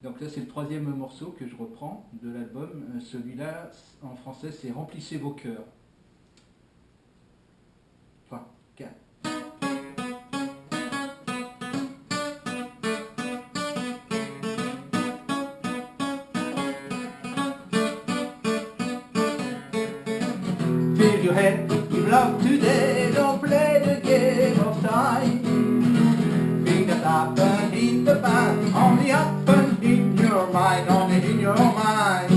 Donc là c'est le troisième morceau que je reprends de l'album. Euh, celui-là en français c'est Remplissez vos cœurs. Enfin, 4. Fill your head with love today, don't play the game of my nome in your mind.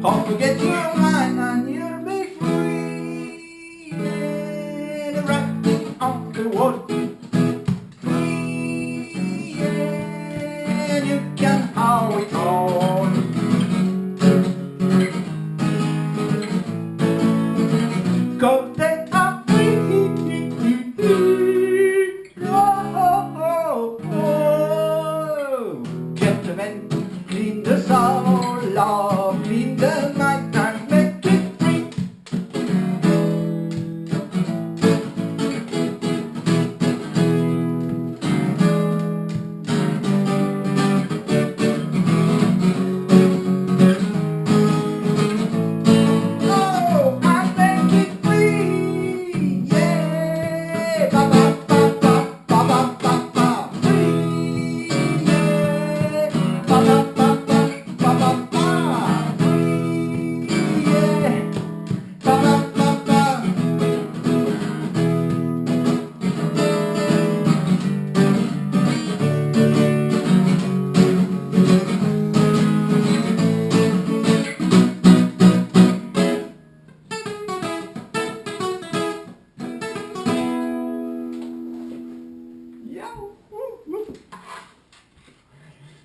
Don't forget your mind and you'll be free yeah, right on the water. Free, and you can how it on. Go take